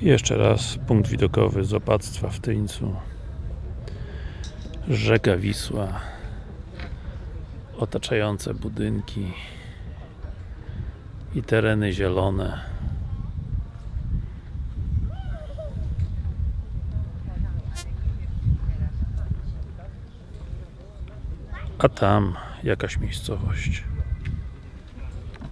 Jeszcze raz punkt widokowy z opactwa w Tyńcu. Rzeka Wisła. Otaczające budynki i tereny zielone. A tam jakaś miejscowość.